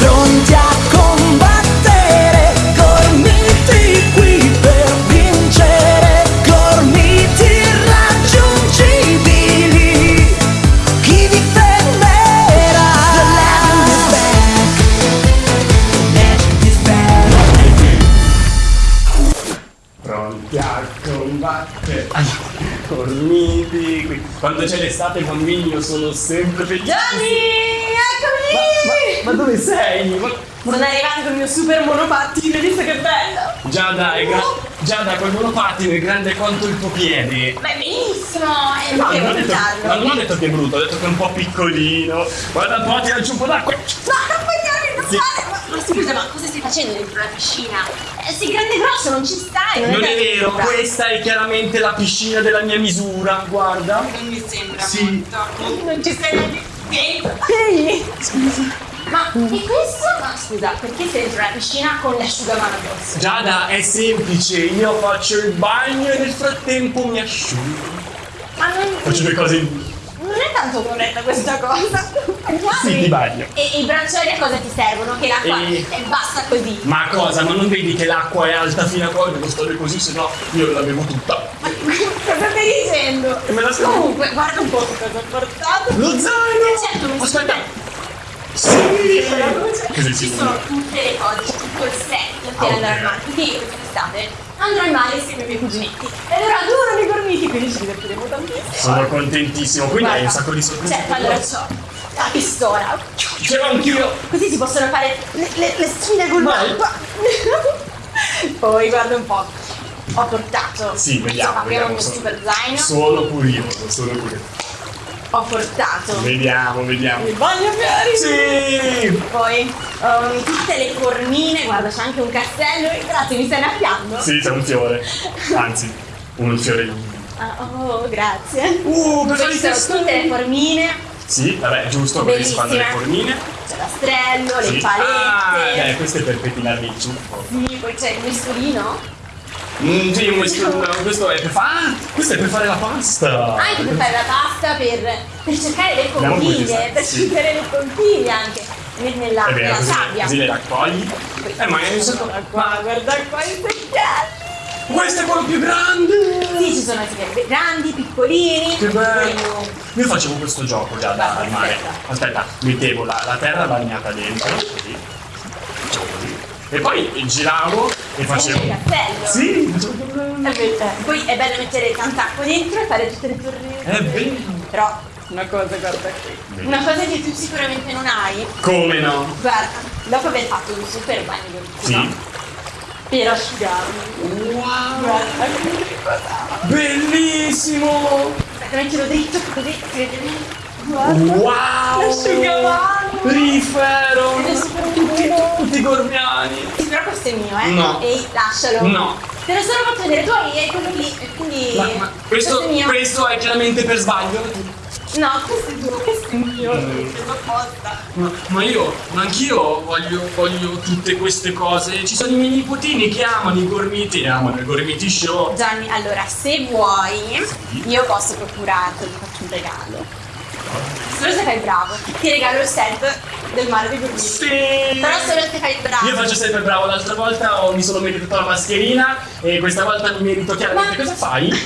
pronti a combattere, gormiti qui per vincere, gormiti irraggiungibili. Chi vi fermerà? The legend is back. The legend is back. Pronti a combattere. Dormiti qui. Quando c'è l'estate i bambini io sono sempre felice. Eccomi! Ma, ma dove sei? Ma- Sono arrivato con il mio super monopattino, hai visto che bello? Giada, è gra- Giada, quel monopattino è grande quanto il tuo piede. Ma è benissimo, è No, non ho, detto, ma non ho detto che è brutto, ho detto che è un po' piccolino. Guarda un po', tirarci un po' d'acqua. No, non puoi darmi, non Sì. Ma, ma scusa, ma cosa stai facendo dentro la piscina? Eh, sei grande e grosso, non ci stai! Non è da vero, questa è chiaramente la piscina della mia misura, guarda. Non mi sembra Sì. molto. Non ci sei neanche. Ehi, scusa. Ma e questo? Ma scusa, perché sei dentro la piscina con l'asciugamano addosso? Giada, è semplice, io faccio il bagno e nel frattempo mi asciugo. Ma non, Faccio due cose in non è tanto corretta questa cosa. Sì, ti bagno. E, i braccioli a cosa ti servono? Che l'acqua E- è bassa così. Ma cosa? Ma non vedi che l'acqua è alta fino a qua? Devo stare così, se no io la bevo tutta. Cosa stai dicendo? E me la sto- Comunque, guarda un po' che cosa ho portato. Lo zaino! Eh, certo, mi Aspetta! Sì, Così ci sono tutte le cose, tutto il set per Ah, andare al mare. Quindi io quest'estate andrò al mare insieme ai miei cuginetti. E allora adorano i gormiti, quindi ci divertiremo tantissimo. Sono contentissimo, quindi hai un sacco di sorprese. Certo, allora c'ho la pistola. Ce l'ho anch'io! Così si possono fare le, le, le sfide col l'acqua. Poi guarda un po'. Ho portato. Sì, vediamo, vediamo. il mio sono- super zaino. Sono curioso, sono curioso. Ho portato Vediamo, vediamo. il bagnofiori. Sì! Poi um, tutte le formine, guarda c'è anche un castello, grazie mi stai annaffiando? Sì, c'è un fiore. Anzi, un fiorellino. Ah, oh, grazie. Uh, cosa ci sono questo? tutte le formine, Sì, vabbè, giusto, così si fanno le formine. c'è l'astrello, le Sì. Ah, palette. eh, questo è per pettinarmi il ciuffo. Sì, poi c'è il misturino. Mm, sì, questo, questo è per fare. Ah, questo è per fare la pasta. Anche per fare la pasta, per, per cercare le conchiglie, per Sì. chiudere le conchiglie anche nel- nella, È vero, nella così, sabbia. così le raccogli. Eh, ma è un sacco. Guarda qua, guarda qua i secchielli. Questo è quello più grande! Sì, ci sono secchielli grandi, piccolini. Che bello! Io facevo questo gioco già da al mare. aspetta. Aspetta, mettevo la, la terra bagnata dentro, così. Facevo così. E poi giravo e facevo. il castello. Sì, facevo È vero. Poi è bello mettere tanta acqua dentro e fare tutte le torrette. È vero. Però una cosa, guarda qui. Una cosa che tu sicuramente non hai. Come no? Guarda, dopo aver fatto un super bagno Sì. no? Per asciugarmi. Wow! Guarda che cosa. Bellissimo! Aspetta, mettilo dritto così bene. Guarda. Wow! L'asciugamano. Rifero! Tutti, tutti i gormiani! Sì, questo è mio, eh? No. Ehi, lascialo. No. Te l'ho solo fatto vedere, tu hai quello lì, e quindi. Ma, ma questo, è mio. questo è chiaramente per sbaglio. No, questo è tuo, questo è mio. Mm. Ma, ma io, ma anch'io voglio, voglio tutte queste cose. Ci sono i miei nipotini che amano i gormiti, amano i gormiti show. Gianni, allora, se vuoi, io posso procurarti, ti faccio un regalo. Solo se fai il bravo. Ti regalo il set del mare dei gormiti. Sì! Però solo se fai il bravo. Io faccio sempre bravo, l'altra volta ho- mi sono meritato la mascherina e questa volta mi merito chiaramente. Ma- Cosa fai? Ma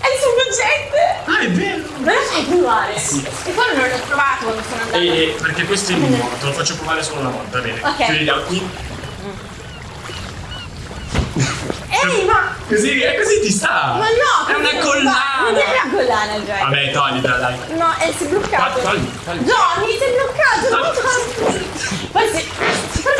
è il sufficiente! Ah, è vero! Me lo fai provare? Sì. E poi non l'ho provato quando sono andata. E, perché questo è mio, te lo faccio provare solo una volta, bene? Ok. Chiudi gli occhi. Ehi, ma. Così, è così ti sta! Ma no! È una collana! Non è una collana, Gianni. Vabbè, toglitela, dai. No, è si è bloccato. Togli, togli. Johnny, sei bloccato! No. Forse, forse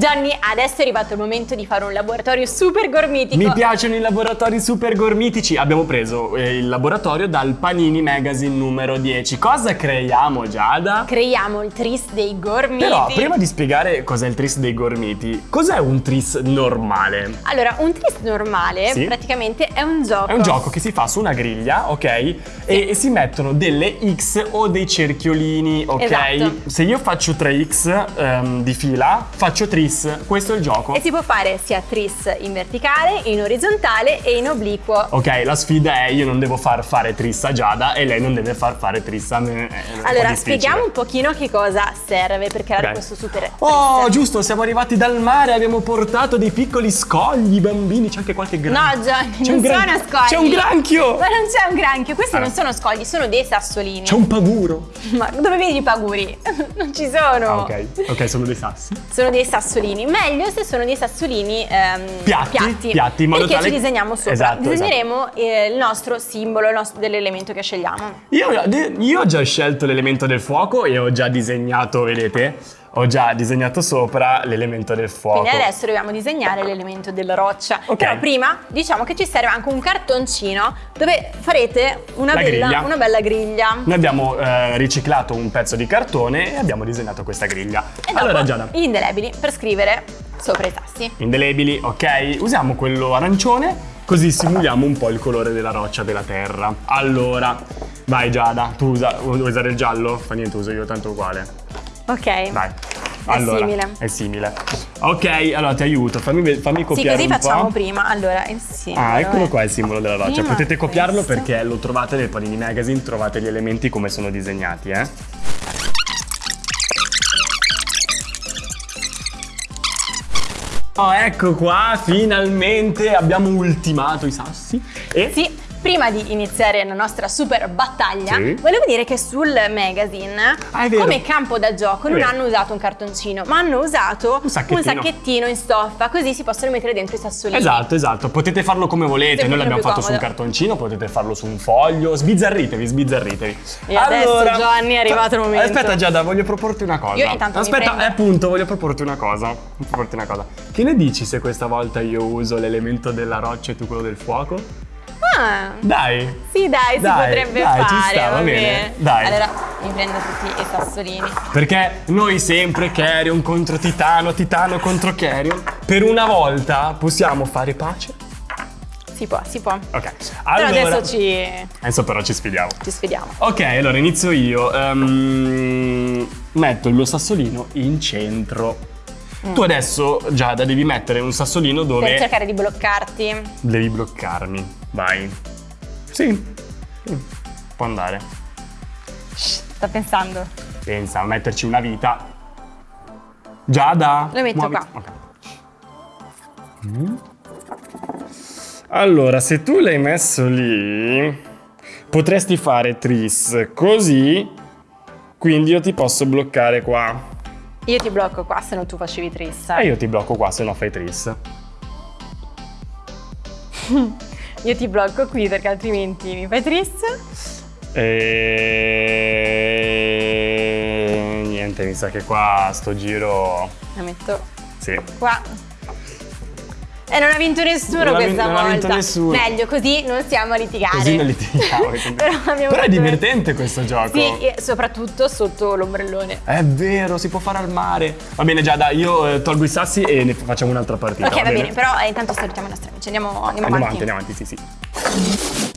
Gianni, adesso è arrivato il momento di fare un laboratorio super gormitico. Mi piacciono i laboratori super gormitici. Abbiamo preso eh, il laboratorio dal Panini Magazine numero 10. Cosa creiamo, Giada? Creiamo il tris dei gormiti. Però, prima di spiegare cos'è il tris dei gormiti, cos'è un tris normale? Allora, un tris normale Sì. praticamente è un gioco. È un gioco che si fa su una griglia, ok? E, e si mettono delle X o dei cerchiolini, ok? Esatto. Se io faccio 3X ehm, di fila, faccio tris. Tris. Questo è il gioco. E si può fare sia tris in verticale, in orizzontale e in obliquo. Ok, la sfida è io non devo far fare tris a Giada e lei non deve far fare tris a me. Allora, spieghiamo un pochino che cosa serve per creare Ok. questo super Oh, giusto, siamo arrivati dal mare, abbiamo portato dei piccoli scogli, bambini, c'è anche qualche granchio. No, C'è non un gran- sono scogli. C'è un granchio! Ma non c'è un granchio, questi Allora. non sono scogli, sono dei sassolini. C'è un paguro. Ma dove vedi i paguri? non ci sono. Ah, ok, ok, sono dei sassi. Sono dei sassolini. Meglio se sono dei sassolini ehm, Piatti, piatti, in modo perché tale- ci disegniamo sopra. Esatto, Disegneremo eh, il nostro simbolo dell'elemento che scegliamo. Io, io ho già scelto l'elemento del fuoco e ho già disegnato, vedete? Ho già disegnato sopra l'elemento del fuoco. Quindi adesso dobbiamo disegnare l'elemento della roccia. Ok. Però prima diciamo che ci serve anche un cartoncino dove farete una, La bella, griglia. una bella griglia. Noi abbiamo eh, riciclato un pezzo di cartone e abbiamo disegnato questa griglia. E allora Giada, gli indelebili per scrivere sopra i tasti. indelebili, ok? Usiamo quello arancione così simuliamo un po' il colore della roccia della terra. Allora, vai Giada, tu usa, vuoi usare il giallo? Fa niente, uso io tanto uguale. Ok. Vai. Allora, simile. È simile. Ok, allora ti aiuto, fammi, fammi Sì, copiare così un facciamo po'. prima. Allora, il simbolo. Ah, eccolo è- qua il simbolo della roccia. Potete copiarlo questo. perché lo trovate nel Panini Magazine, trovate gli elementi come sono disegnati, eh. Oh, ecco qua, finalmente abbiamo ultimato i sassi. E Sì, prima di iniziare la nostra super battaglia, Sì. volevo dire che sul magazine, Ah, come campo da gioco, non hanno usato un cartoncino, ma hanno usato Un sacchettino. sacchettino in stoffa, così si possono mettere dentro i sassolini. Esatto, esatto, potete farlo come volete, noi l'abbiamo fatto su un cartoncino, potete farlo su un foglio, sbizzarritevi, sbizzarritevi. E adesso, Gianni, è arrivato il momento. Aspetta Giada, voglio proporti una cosa. Io intanto mi Aspetta, prendo- eh, appunto, voglio proporti una cosa. Voglio proporti una cosa. Che ne dici se questa volta io uso l'elemento della roccia e tu quello del fuoco? Ah, Dai. sì, dai, si Dai, potrebbe dai, ci fare. sta, va bene. Dai. Allora, mi prendo tutti i sassolini. Perché noi sempre Carrion contro Titano, Titano contro Carrion. Per una volta possiamo fare pace? Si può, si può. Ok. Però Allora, adesso ci, Adesso però ci sfidiamo. ci sfidiamo. Ok, allora inizio io. Ehm, metto il mio sassolino in centro. Tu adesso, Giada, devi mettere un sassolino dove Per cercare di bloccarti. devi bloccarmi. Vai. Sì. Sì. Può andare. Sto pensando. Pensa a metterci una vita. Giada. Lo metto muoviti. qua. Ok. Mm. Allora, se tu l'hai messo lì, potresti fare tris così, quindi io ti posso bloccare qua. Io ti blocco qua, se no tu facevi trissa. E io ti blocco qua se no fai tris. Io ti blocco qui perché altrimenti mi fai trissa. E niente, mi sa che qua sto giro. La metto Sì. qua. E non ha vinto nessuno Non questa vin- non ha volta. vinto nessuno. Meglio, così non stiamo a litigare. Così non litighiamo. Però Però è divertente questo gioco. Sì, soprattutto sotto l'ombrellone. È vero, si può fare al mare. Va bene, Giada, io eh, tolgo i sassi e ne facciamo un'altra partita. ok, va bene, però eh, intanto salutiamo i nostri amici. Andiamo, andiamo, Andiamo avanti. avanti, andiamo avanti, sì, sì.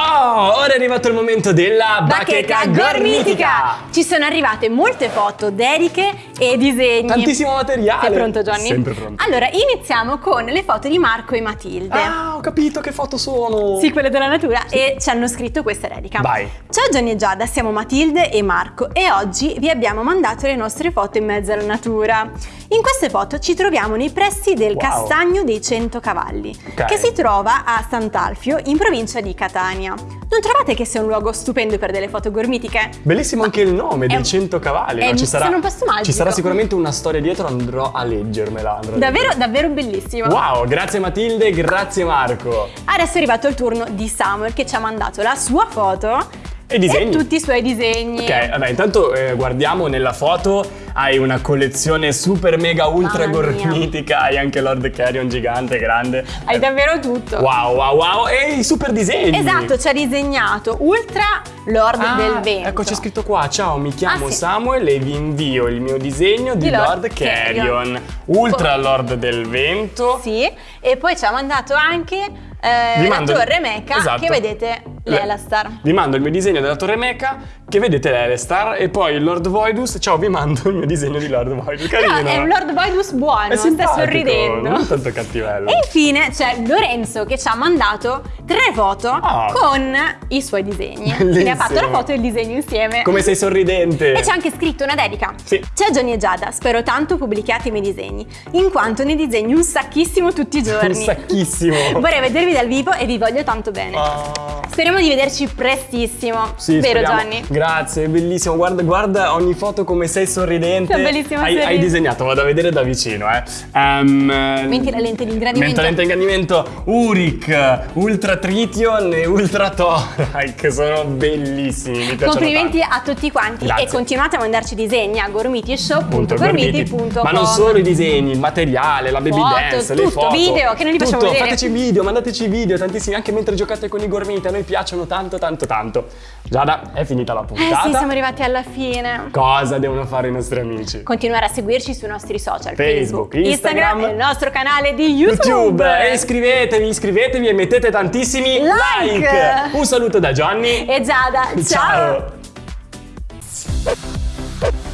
Oh, ora è arrivato il momento della bacheca, gormitica. Ci sono arrivate molte foto, dediche e disegni. Tantissimo materiale. Sei pronto, Johnny? Sempre pronto. Allora, iniziamo con le foto di Marco e Matilde. Ah, ho capito che foto sono. Sì, quelle della natura e ci hanno scritto questa dedica. Vai. Ciao Johnny e Giada, siamo Matilde e Marco e oggi vi abbiamo mandato le nostre foto in mezzo alla natura. In queste foto ci troviamo nei pressi del Wow. Castagno dei Cento Cavalli, Ok. che si trova a Sant'Alfio in provincia di Catania. Non trovate che sia un luogo stupendo per delle foto gormitiche? Bellissimo anche il nome dei un- 100 cavalli. no? un posto magico. Ci sarà sicuramente una storia dietro, andrò a leggermela. andrò a Davvero, davvero bellissimo. Wow, grazie Matilde, grazie Marco. Adesso è arrivato il turno di Samuel che ci ha mandato la sua foto E e tutti i suoi disegni. Ok, vabbè, intanto eh, guardiamo nella foto. Hai una collezione super mega ultra gormitica. Hai anche Lord Carrion gigante, grande. Hai Eh, davvero tutto. Wow, wow, wow. E i super disegni. Esatto, ci ha disegnato Ultra Lord Ah, del Vento. Ecco, c'è scritto qua. Ciao, mi chiamo Ah, sì. Samuel e vi invio il mio disegno di, Di Lord Lord Carrion. Carrion. Ultra Poi- Lord del Vento. Sì, e poi ci ha mandato anche eh, la mando- torre Mecha Esatto. che vedete L'Elastar. Vi mando il mio disegno della Torre Mecha, che vedete l'Elestar, e poi Lord Voidus. Ciao, vi mando il mio disegno di Lord Voidus. Carino. Però è un Lord Voidus buono, sta sorridendo. Non tanto cattivello. E infine c'è Lorenzo che ci ha mandato tre foto Ah. con i suoi disegni. Quindi ha fatto la Bellissimo. foto e il disegno insieme. Come sei sorridente. E c'è anche scritto una dedica. Sì. Ciao Johnny e Giada, spero tanto pubblichiate i miei disegni, in quanto ne disegno un sacchissimo tutti i giorni. Un sacchissimo. Vorrei vedervi dal vivo e vi voglio tanto bene. Ah. Speriamo di vederci prestissimo. Sì, Vero speriamo. Johnny? Grazie, è bellissimo. Guarda, guarda ogni foto come sei sorridente. Sei bellissimo hai, hai disegnato, vado a vedere da vicino, eh. Um, Metti la lente di ingrandimento. Mentre lente di ingrandimento Uric, Ultra Trition e Ultra che sono bellissimi. Mi Complimenti a tutti quanti Grazie. e continuate a mandarci disegni a Punto gormitishop.gormiti.com Ma non solo i disegni, il materiale, la baby Foto, dance, le tutto, foto. video, che noi li facciamo Tutto, vedere. fateci video, mandateci video, tantissimi, anche mentre giocate con i gormiti, a noi piacciono tanto tanto tanto. Giada, è finita la Eh puntata. sì, siamo arrivati alla fine. Cosa devono fare i nostri amici? Continuare a seguirci sui nostri social Facebook, Instagram, e il nostro canale di YouTube. YouTube, e iscrivetevi, iscrivetevi e mettete tantissimi Like. like. Un saluto da Johnny. E Giada, ciao. Ciao.